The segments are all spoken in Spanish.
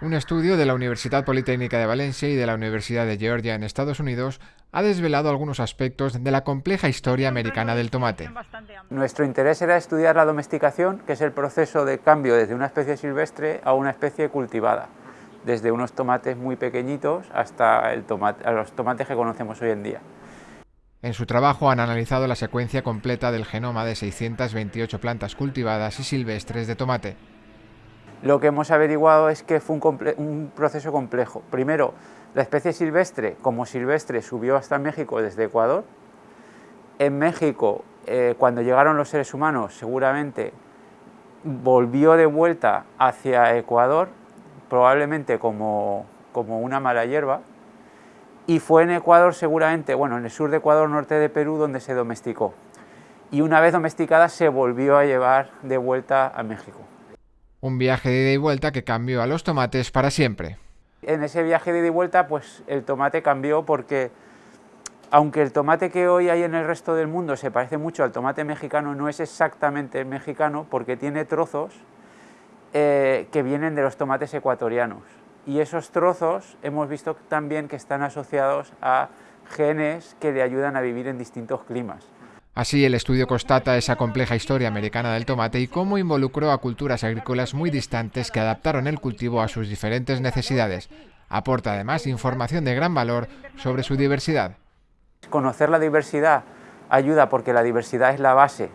Un estudio de la Universidad Politécnica de Valencia y de la Universidad de Georgia en Estados Unidos ha desvelado algunos aspectos de la compleja historia americana del tomate. Nuestro interés era estudiar la domesticación, que es el proceso de cambio desde una especie silvestre a una especie cultivada, desde unos tomates muy pequeñitos hasta los tomates que conocemos hoy en día. En su trabajo han analizado la secuencia completa del genoma de 628 plantas cultivadas y silvestres de tomate lo que hemos averiguado es que fue un, proceso complejo. Primero, la especie silvestre, como silvestre, subió hasta México desde Ecuador. En México, eh, cuando llegaron los seres humanos, seguramente volvió de vuelta hacia Ecuador, probablemente como, como una mala hierba, y fue en Ecuador seguramente, bueno, en el sur de Ecuador, norte de Perú, donde se domesticó. Y una vez domesticada se volvió a llevar de vuelta a México. Un viaje de ida y vuelta que cambió a los tomates para siempre. En ese viaje de ida y vuelta, pues el tomate cambió porque, aunque el tomate que hoy hay en el resto del mundo se parece mucho al tomate mexicano, no es exactamente mexicano porque tiene trozos eh, que vienen de los tomates ecuatorianos. Y esos trozos hemos visto también que están asociados a genes que le ayudan a vivir en distintos climas. Así, el estudio constata esa compleja historia americana del tomate y cómo involucró a culturas agrícolas muy distantes que adaptaron el cultivo a sus diferentes necesidades. Aporta además información de gran valor sobre su diversidad. Conocer la diversidad ayuda porque la diversidad es la base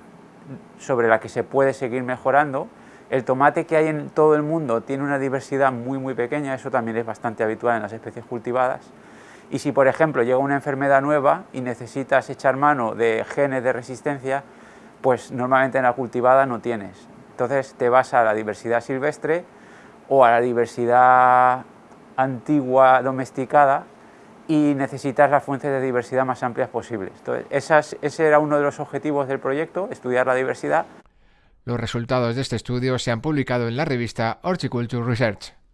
sobre la que se puede seguir mejorando. El tomate que hay en todo el mundo tiene una diversidad muy muy pequeña, eso también es bastante habitual en las especies cultivadas. Y si, por ejemplo, llega una enfermedad nueva y necesitas echar mano de genes de resistencia, pues normalmente en la cultivada no tienes. Entonces te vas a la diversidad silvestre o a la diversidad antigua domesticada y necesitas las fuentes de diversidad más amplias posibles. Ese era uno de los objetivos del proyecto, estudiar la diversidad. Los resultados de este estudio se han publicado en la revista Horticulture Research.